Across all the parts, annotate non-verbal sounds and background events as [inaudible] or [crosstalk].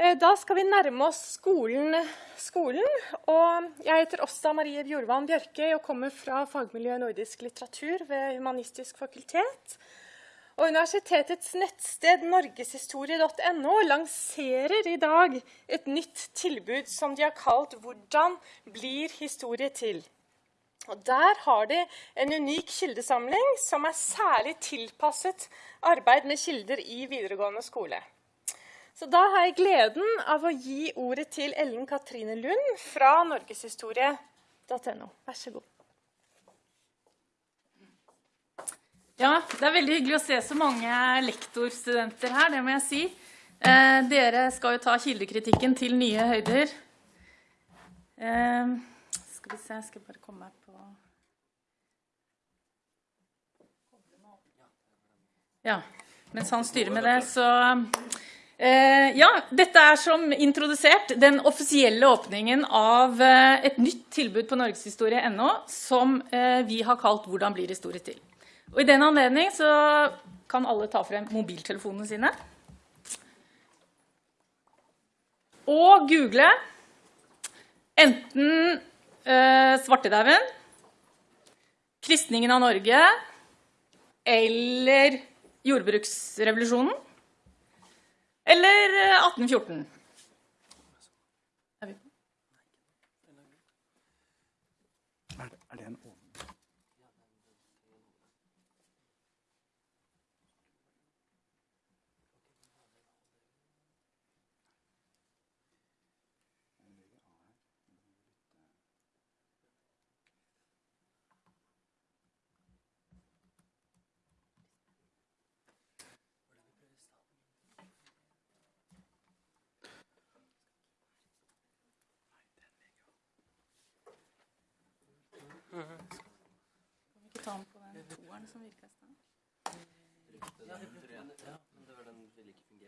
Eh, da skal vi nærme oss skolen. skolen og jeg heter Åsta Marie Bjorvann Bjørke og kommer fra fagmiljøet nordisk litteratur ved Humanistisk fakultet. Og universitetets nettsted norgeshistorie.no lanserer i dag et nytt tilbud som de har kalt 'Hvordan blir historie til?' Og Der har de en unik kildesamling som er særlig tilpasset arbeid med kilder i videregående skole. Så da har jeg gleden av å gi ordet til Ellen Katrine Lund fra norgeshistorie.no. Vær så god. Ja, det er veldig hyggelig å se så mange lektorstudenter her, det må jeg si. Eh, dere skal jo ta kildekritikken til nye høyder. Eh, skal vi se, jeg skal bare komme meg på Ja, mens han styrer med det, så Ja, dette er som introdusert den offisielle åpningen av eh, et nytt tilbud på norgeshistorie.no som eh, vi har kalt 'Hvordan blir historie til'. Og I den anledning kan alle ta frem mobiltelefonene sine. Og google enten eh, svartedauden, kristningen av Norge eller jordbruksrevolusjonen eller 1814.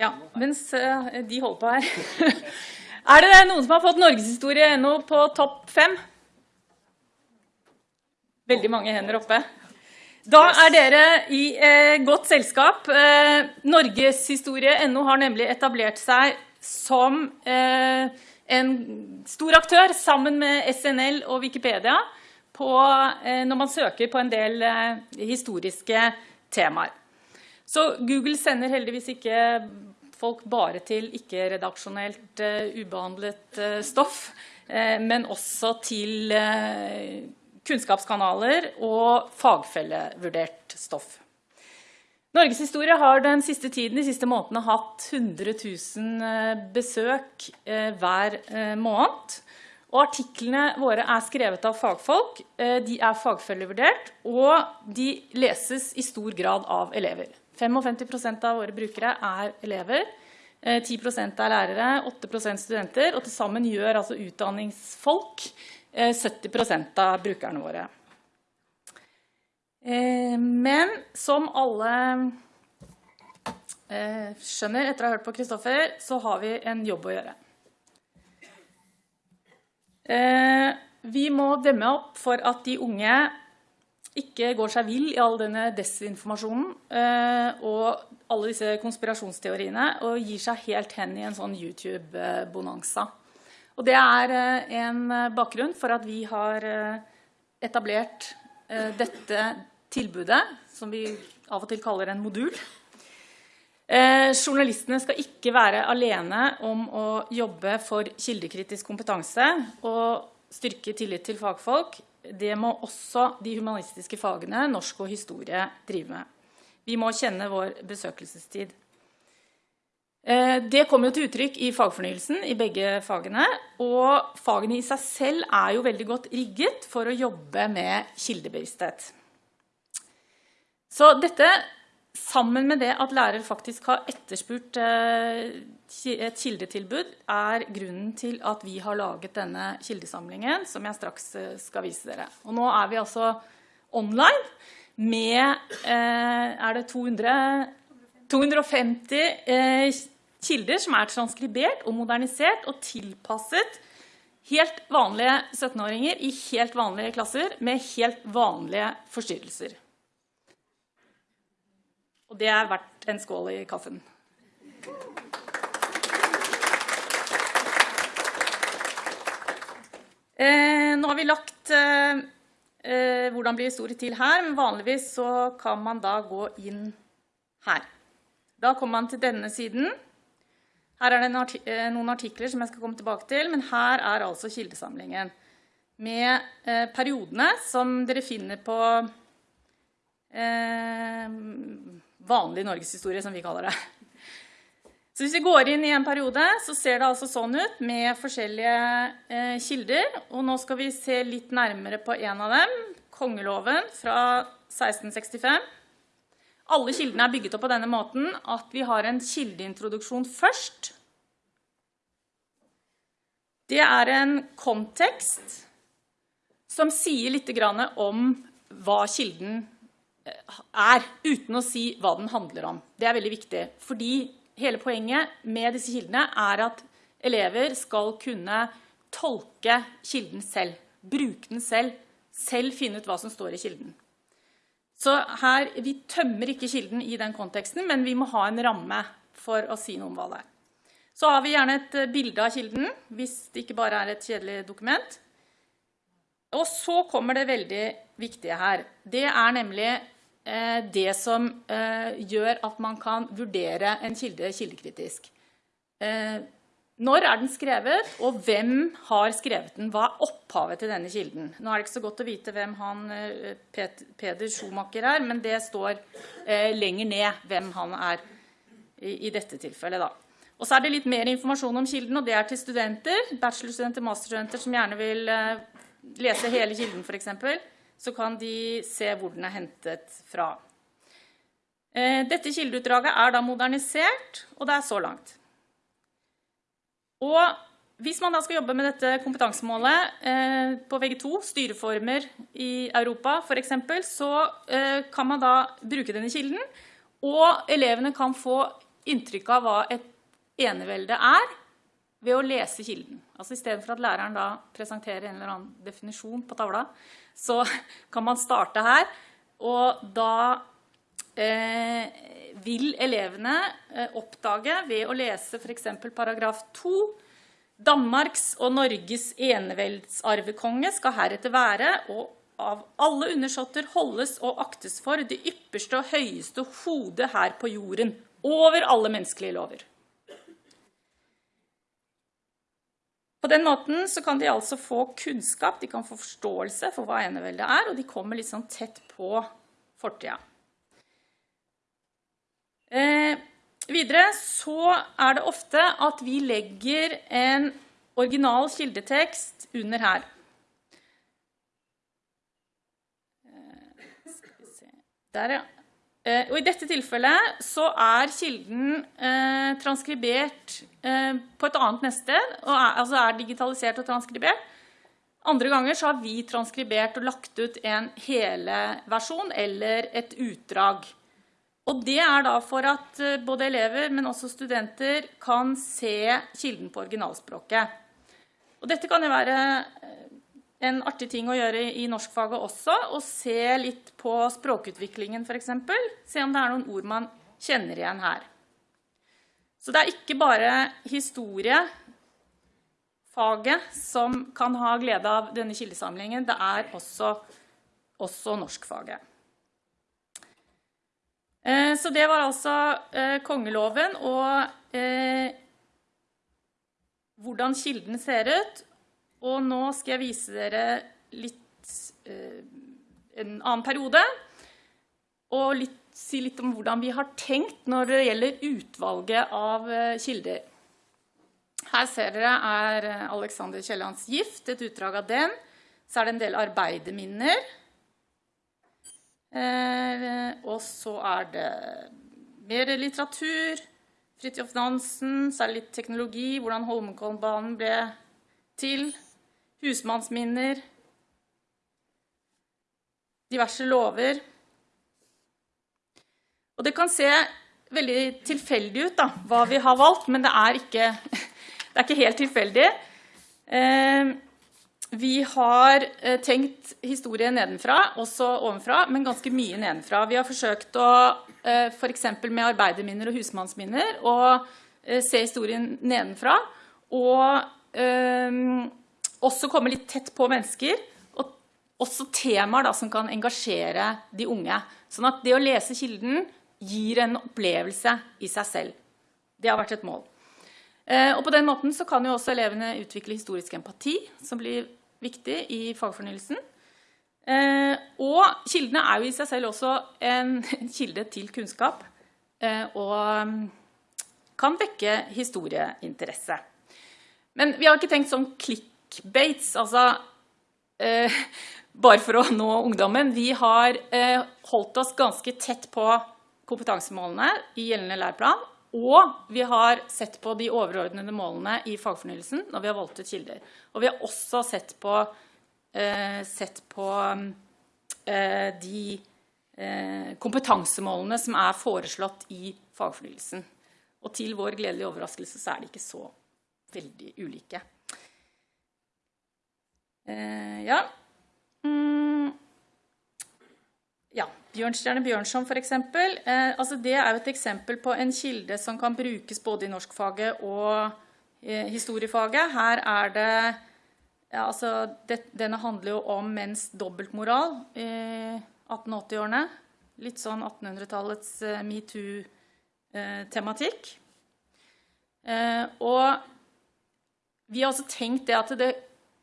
Ja, mens de holder på her. [laughs] er det noen som har fått norgeshistorie ennå på topp fem? Veldig mange hender oppe. Da er dere i eh, godt selskap. Eh, Norgeshistorie.no har nemlig etablert seg som eh, en stor aktør sammen med SNL og Wikipedia på, eh, når man søker på en del eh, historiske temaer. Så Google sender heldigvis ikke folk bare til ikke-redaksjonelt uh, ubehandlet stoff, men også til kunnskapskanaler og fagfellevurdert stoff. Norgeshistorie har den siste tiden, de siste månedene hatt 100 000 besøk hver måned. Og artiklene våre er skrevet av fagfolk, eh, de er fagfølgevurdert, og de leses i stor grad av elever. 55% av våre brukere er elever, 10 eh, er lærere, 8% studenter, og til sammen gjør altså utdanningsfolk 70 eh, av brukerne våre. Men som alle skjønner etter å ha hørt på Kristoffer, så har vi en jobb å gjøre. Eh, vi må demme opp for at de unge ikke går seg vill i all denne desinformasjonen eh, og alle disse konspirasjonsteoriene og gir seg helt hen i en sånn YouTube-bonanza. Og Det er eh, en bakgrunn for at vi har etablert dette tilbudet, som vi av og til kaller en modul. Eh, journalistene skal ikke være alene om å jobbe for kildekritisk kompetanse og styrke tillit til fagfolk. Det må også de humanistiske fagene, norsk og historie, drive med. Vi må kjenne vår besøkelsestid. Eh, det kommer jo til uttrykk i fagfornyelsen i begge fagene. Og fagene i seg selv er jo veldig godt rigget for å jobbe med kildebevissthet. Så dette sammen med det at lærer faktisk har etterspurt eh, et kildetilbud, er grunnen til at vi har laget denne kildesamlingen, som jeg straks eh, skal vise dere. Og nå er vi altså online med eh, er det 200, 250 kilder som er transkribert og modernisert og tilpasset helt vanlige 17-åringer i helt vanlige klasser med helt vanlige forstyrrelser. Og det er verdt en skål i kaffen. Eh, nå har vi lagt eh, eh, hvordan blir historie til her, men vanligvis så kan man da gå inn her. Da kommer man til denne siden. Her er det artik eh, noen artikler som jeg skal komme tilbake til, men her er altså kildesamlingen med eh, periodene som dere finner på eh, vanlig norgeshistorie, som vi kaller det. Så hvis vi går inn i en periode, så ser det altså sånn ut med forskjellige eh, kilder. Og nå skal vi se litt nærmere på en av dem, kongeloven fra 1665. Alle kildene er bygget opp på denne måten at vi har en kildeintroduksjon først. Det er en kontekst som sier litt om hva kilden eh, er, uten å si hva den handler om. Det er veldig viktig, fordi hele poenget med disse kildene er at elever skal kunne tolke kilden selv, bruke den selv, selv finne ut hva som står i kilden. Så her, Vi tømmer ikke kilden i den konteksten, men vi må ha en ramme for å si noe om hva det er. Så har vi gjerne et bilde av kilden, hvis det ikke bare er et kjedelig dokument. Og så kommer det veldig viktige her. Det er nemlig det som eh, gjør at man kan vurdere en kilde kildekritisk. Eh, når er den skrevet, og hvem har skrevet den? Hva er opphavet til denne kilden? Nå er det ikke så godt å vite hvem han Peder Schumacher er, men det står lenger ned hvem han er i, dette tilfellet. Og så er det litt mer informasjon om kilden, og det er til studenter, bachelorstudenter, masterstudenter som gjerne vil lese hele kilden, f.eks så kan de se hvor den er hentet fra. Eh, dette kildeutdraget er da modernisert, og det er så langt. Og hvis man da skal jobbe med dette kompetansemålet eh, på VG2, styreformer i Europa f.eks., så eh, kan man da bruke denne kilden, og elevene kan få inntrykk av hva et enevelde er, ved å lese kilden. Altså Istedenfor at læreren da presenterer en eller annen definisjon på tavla, så kan man starte her. Og da eh, vil elevene eh, oppdage ved å lese f.eks. paragraf 2 Danmarks og Norges eneveldsarvekonge skal heretter være og av alle undersåtter holdes og aktes for det ypperste og høyeste hodet her på jorden, over alle menneskelige lover. På den måten så kan de altså få kunnskap, de kan få forståelse for hva eneveldet er, og de kommer litt sånn tett på fortida. Eh, videre så er det ofte at vi legger en original kildetekst under her. Eh, Der, ja. Eh, og I dette tilfellet så er kilden eh, transkribert eh, på et annet nettsted, altså er digitalisert og transkribert. Andre ganger så har vi transkribert og lagt ut en hele versjon eller et utdrag. Og det er da for at eh, både elever, men også studenter kan se kilden på originalspråket. Og dette kan jo være en artig ting å gjøre i norskfaget også, å se litt på språkutviklingen f.eks. Se om det er noen ord man kjenner igjen her. Så det er ikke bare historiefaget som kan ha glede av denne kildesamlingen, det er også, også norskfaget. Eh, så det var altså eh, kongeloven og eh, hvordan kilden ser ut, og nå skal jeg vise dere litt, eh, en annen periode, og litt, si litt om hvordan vi har tenkt når det gjelder utvalget av eh, kilder. Her ser dere er Alexander Kiellands gift, et utdrag av den. Så er det en del arbeiderminner. Eh, og så er det mer litteratur. Fridtjof Nansen, så er det litt teknologi, hvordan Holmenkollbanen ble til husmannsminner, diverse lover. Og det kan se veldig tilfeldig ut da, hva vi har valgt, men det er ikke, [laughs] det er ikke helt tilfeldig. Eh, vi har eh, tenkt historie nedenfra, også ovenfra, men ganske mye nedenfra. Vi har forsøkt å, eh, f.eks. med arbeiderminner og husmannsminner, å se historien nedenfra. Og også komme litt tett på mennesker, og også temaer da, som kan engasjere de unge. Sånn at det å lese kilden gir en opplevelse i seg selv. Det har vært et mål. Eh, og på den måten så kan jo også elevene utvikle historisk empati, som blir viktig i fagfornyelsen. Eh, og kildene er jo i seg selv også en, [laughs] en kilde til kunnskap eh, og mm, kan vekke historieinteresse. Men vi har ikke tenkt sånn clickbates, altså eh, bare for å nå ungdommen. Vi har eh, holdt oss ganske tett på kompetansemålene i gjeldende læreplan, og vi har sett på de overordnede målene i fagfornyelsen når vi har valgt ut kilder. Og vi har også sett på Eh, sett på eh, de eh, kompetansemålene som er foreslått i fagfornyelsen. Og til vår gledelige overraskelse så er de ikke så veldig ulike. Ja. Mm. Ja, Bjørnstjerne Bjørnson eksempel. Eh, altså det er et eksempel på en kilde som kan brukes både i norskfaget og eh, historiefaget. Her er det ja, altså, det, denne handler jo om menns dobbeltmoral i 1880-årene. Litt sånn 1800-tallets uh, metoo-tematikk. Uh, uh, og vi har også tenkt det at det,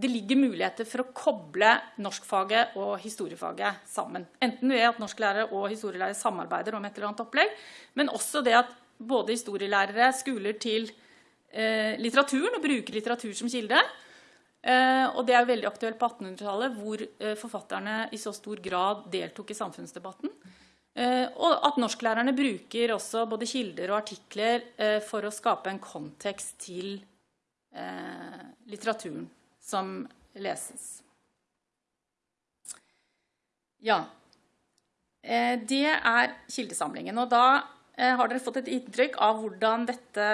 det, ligger muligheter for å koble norskfaget og historiefaget sammen. Enten ved at norsklærere og historielærere samarbeider om et eller annet opplegg, men også det at både historielærere skuler til eh, litteraturen og bruker litteratur som kilde, Eh, og det er veldig aktuelt på 1800-tallet, hvor eh, forfatterne i så stor grad deltok i samfunnsdebatten. Eh, og at norsklærerne bruker også både kilder og artikler for å skape en kontekst til litteraturen som leses. Ja. Det er kildesamlingen. Og da har dere fått et inntrykk av hvordan dette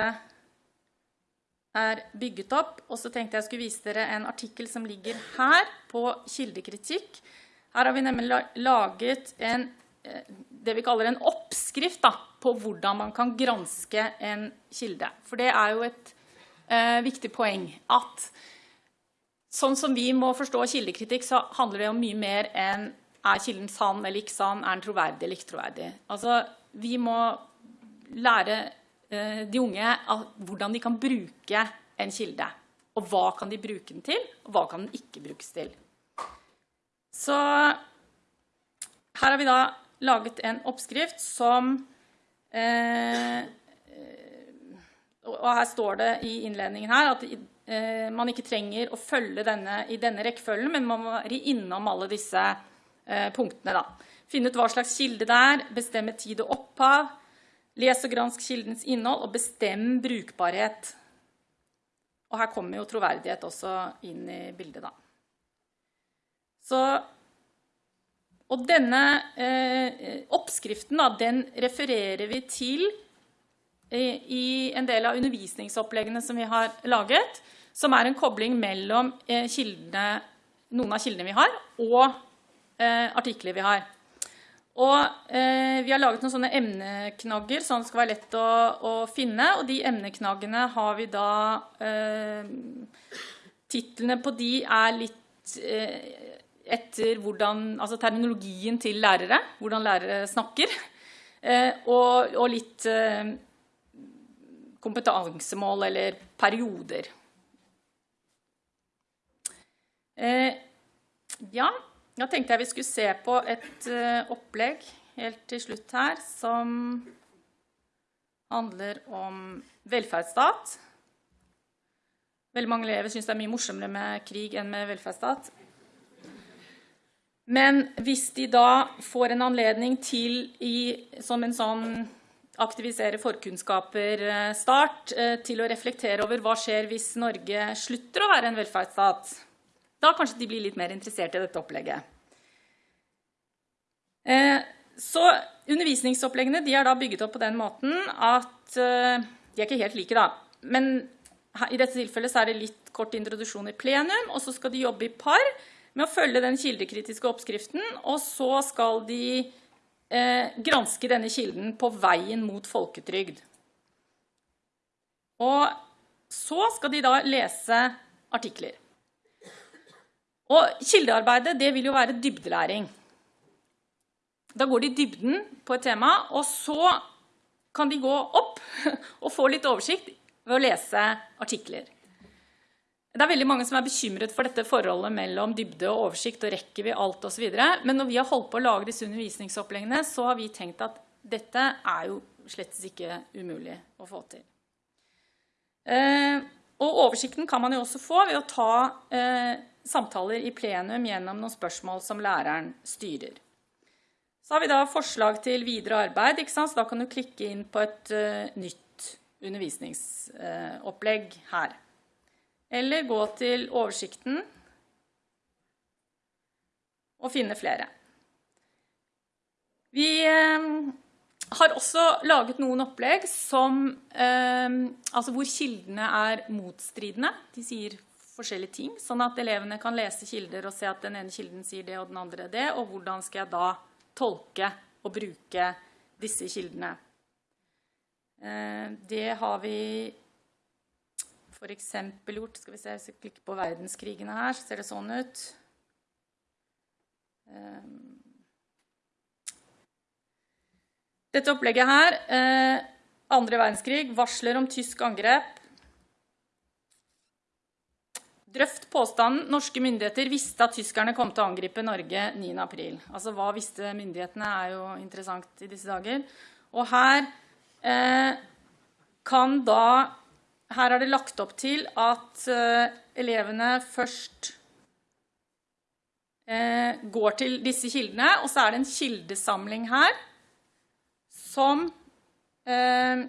er bygget opp. Og så tenkte jeg skulle vise dere en artikkel som ligger her på kildekritikk. Her har vi nemlig laget en, eh, det vi kaller en oppskrift da, på hvordan man kan granske en kilde. For det er jo et eh, viktig poeng at sånn som vi må forstå kildekritikk, så handler det om mye mer enn er kilden sann eller ikke sann, er den troverdig eller ikke troverdig. Altså, vi må lære Eh, de unge hvordan de kan bruke en kilde. Og hva kan de bruke den til, og hva kan den ikke brukes til. Så her har vi da laget en oppskrift som eh, Og her står det i innledningen her at eh, man ikke trenger å følge denne i denne rekkefølgen, men man må være innom alle disse eh, punktene. da. Finne ut hva slags kilde det er, bestemme tid og opphav, Les og gransk kildens innhold og bestem brukbarhet. Og her kommer jo troverdighet også inn i bildet, da. Så, og denne eh, oppskriften da, den refererer vi til eh, i en del av undervisningsoppleggene som vi har laget, som er en kobling mellom eh, kildene, noen av kildene vi har, og eh, artikler vi har. Og eh, vi har laget noen sånne emneknagger, at det skal være lett å, å finne. Og de emneknaggene har vi da eh, Titlene på de er litt eh, etter hvordan Altså terminologien til lærere, hvordan lærere snakker. Eh, og, og, litt kompetansemål eller perioder. Eh, ja. Da tenkte jeg vi skulle se på et uh, opplegg helt til slutt her som handler om velferdsstat. Veldig mange elever syns det er mye morsommere med krig enn med velferdsstat. Men hvis de da får en anledning til i, som en sånn aktivisere forkunnskaper-start, eh, til å reflektere over hva skjer hvis Norge slutter å være en velferdsstat, da kanskje de blir litt mer interessert i dette opplegget. Eh, så undervisningsoppleggene de er da bygget opp på den måten at eh, De er ikke helt like, da. Men i dette tilfellet så er det litt kort introduksjon i plenum, og så skal de jobbe i par med å følge den kildekritiske oppskriften, og så skal de eh, granske denne kilden på veien mot folketrygd. Og så skal de da lese artikler. Og kildearbeidet det vil jo være dybdelæring. Da går de dybden på et tema, og så kan de gå opp [laughs] og få litt oversikt ved å lese artikler. Det er veldig mange som er bekymret for dette forholdet mellom dybde og oversikt, og rekker vi alt osv. Men når vi har holdt på å lage disse undervisningsoppleggene, så har vi tenkt at dette er jo slett ikke umulig å få til. Eh, og oversikten kan man jo også få ved å ta eh, samtaler i plenum gjennom noen spørsmål som læreren styrer. Så har vi da forslag til videre arbeid, så da kan du klikke inn på et uh, nytt undervisningsopplegg her. Eller gå til oversikten og finne flere. Vi uh, har også laget noen opplegg som, altså hvor kildene er motstridende. De sier forskjellige ting, sånn at elevene kan lese kilder og se at den ene kilden sier det og den andre det, og hvordan skal jeg da tolke og bruke disse kildene. Eh, det har vi f.eks. gjort Skal vi se, hvis vi klikker på verdenskrigene her, så ser det sånn ut. Eh, dette opplegget her, eh, andre verdenskrig, varsler om tysk angrep, Drøft påstanden norske myndigheter visste at tyskerne kom til å angripe Norge 9.4. Altså hva visste myndighetene er jo interessant i disse dager. Og her eh, kan da Her er det lagt opp til at eh, elevene først eh, går til disse kildene, og så er det en kildesamling her som eh,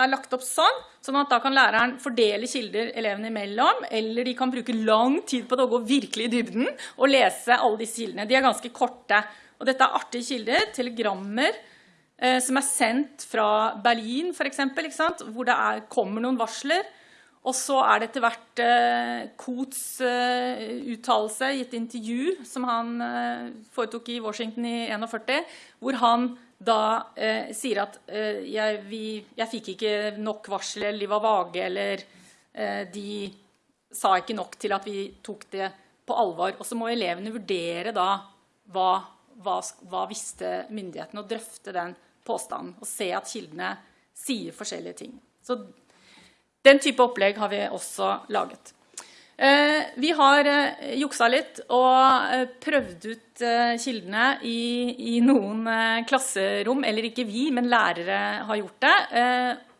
er lagt opp sånn, sånn at da kan læreren fordele kilder elevene imellom, eller de kan bruke lang tid på det å gå virkelig i dybden og lese alle disse kildene. De er ganske korte. Og dette er artige kilder, telegrammer, som er sendt fra Berlin, for eksempel, hvor det er, kommer noen varsler. Og så er det etter hvert eh, Kots eh, uttalelse i et intervju som han eh, foretok i Washington i 41, hvor han da eh, sier at eh, jeg, vi, jeg, fikk ikke nok varsel, eller de var vage, eller eh, de sa ikke nok til at vi tok det på alvor. Og så må elevene vurdere da hva, hva, hva visste myndighetene, og drøfte den påstanden. Og se at kildene sier forskjellige ting. Så den type opplegg har vi også laget. Eh, vi har eh, juksa litt og eh, prøvd ut kildene i, i, noen klasserom. Eller ikke vi, men lærere har gjort det.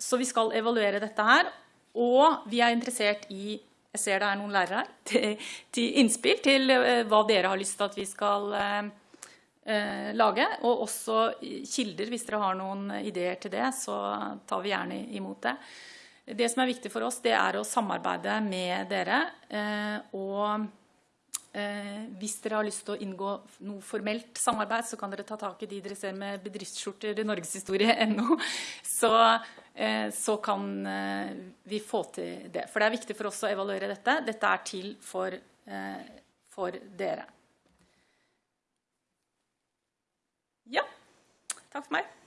Så vi skal evaluere dette her. Og vi er interessert i jeg ser det er noen lærere her, [laughs] til, til innspill til hva dere har lyst til at vi skal lage. Og også kilder, hvis dere har noen ideer til det, så tar vi gjerne imot det. Det som er viktig for oss, det er å samarbeide med dere. Eh, og eh, hvis dere har lyst til å inngå noe formelt samarbeid, så kan dere ta tak i de dere ser med bedriftsskjorter i norgeshistorie.no. [laughs] Så, eh, så kan vi få til det. For det er viktig for oss å evaluere dette. Dette er til for, for dere. Ja. Takk for meg.